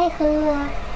爱喝啊。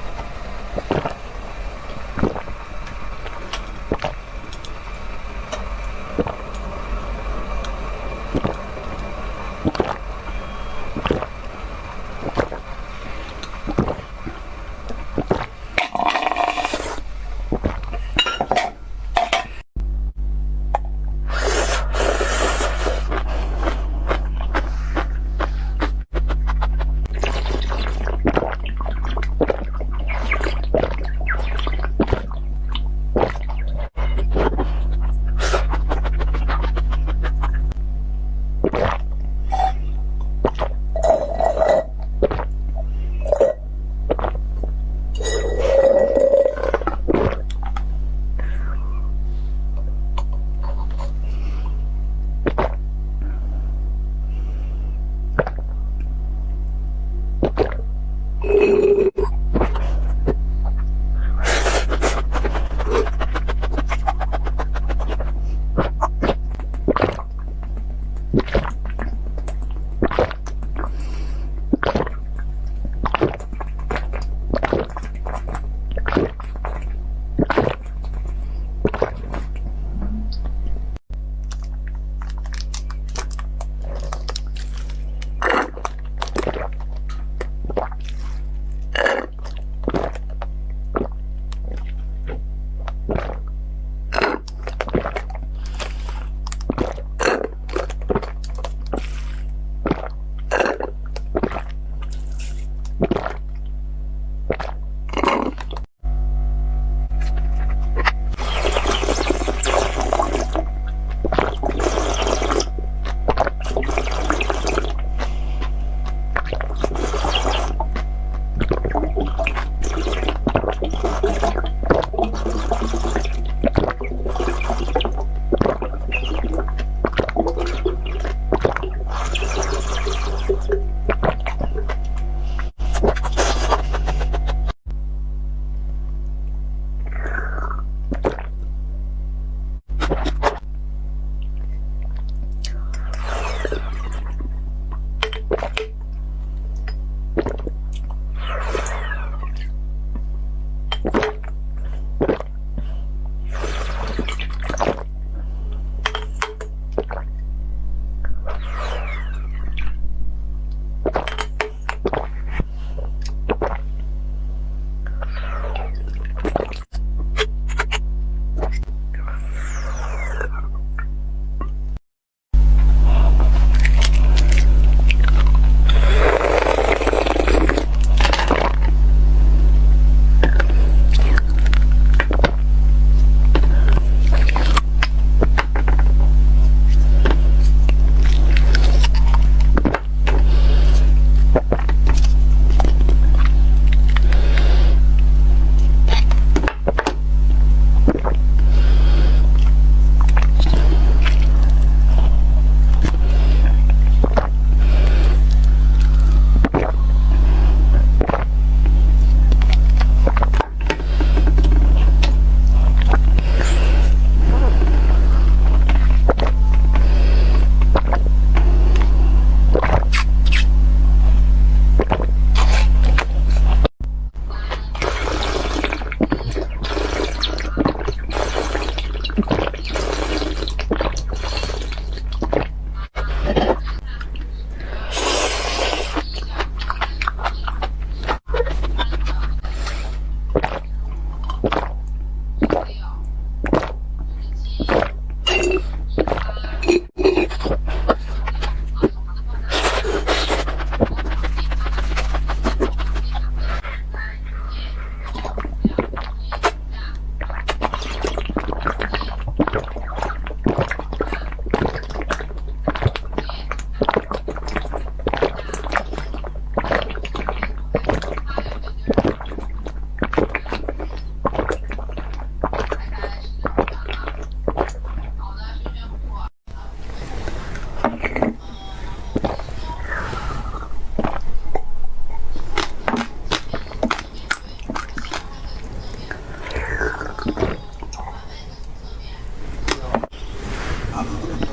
cover.